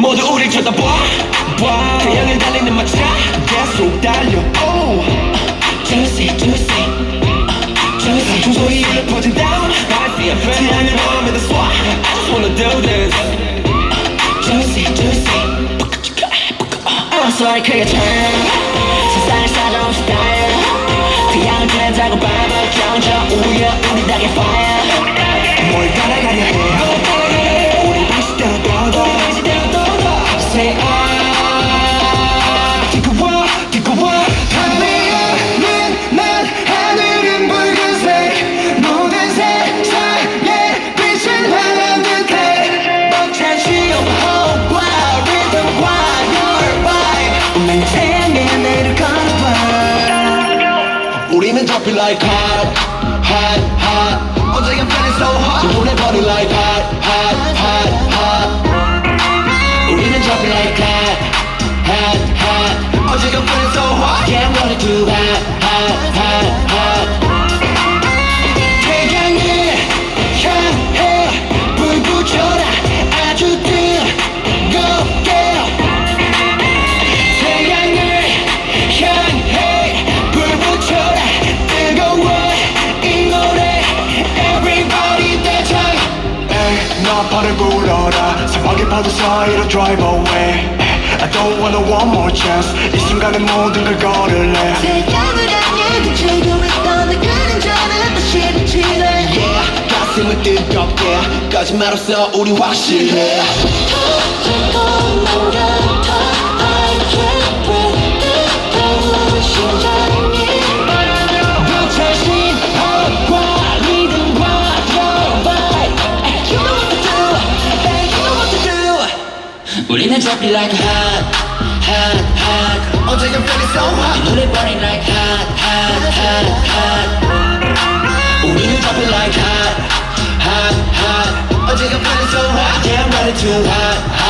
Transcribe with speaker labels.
Speaker 1: 모두 우릴 쳐다봐 봐. 태양을 달리는 마차 계속 달려 oh. Juicy juicy juicy 종소리를 퍼진 down I see a friend 태양을 보면서 쏴 I just wanna do this Juicy juicy I'm sorry 크게 turn 세상을 사정없이 style 태양을 쬐자고 밟아 경적 우려 우리 닭의 fire
Speaker 2: 우리는
Speaker 1: dropping like hot hot hot 어제 I'm feeling so hot 지문에 버리 like hot hot hot
Speaker 2: 불러라 사막의 파도 사이로 drive away I don't wanna one more chance 이 순간에 모든 걸 걸을래
Speaker 3: 태양을 향해 비추고 있던 내 그림자는 다시 비치네
Speaker 1: Yeah 가슴은 뜨겁게 거짓말 없어 우리 확실해 우리는 drop it like hot hot hot 어제 I'm feeling so hot 이 노래 burning like hot hot hot hot 우리는 drop it like hot hot hot 어제 I'm feeling so hot Yeah I'm ready to hot hot hot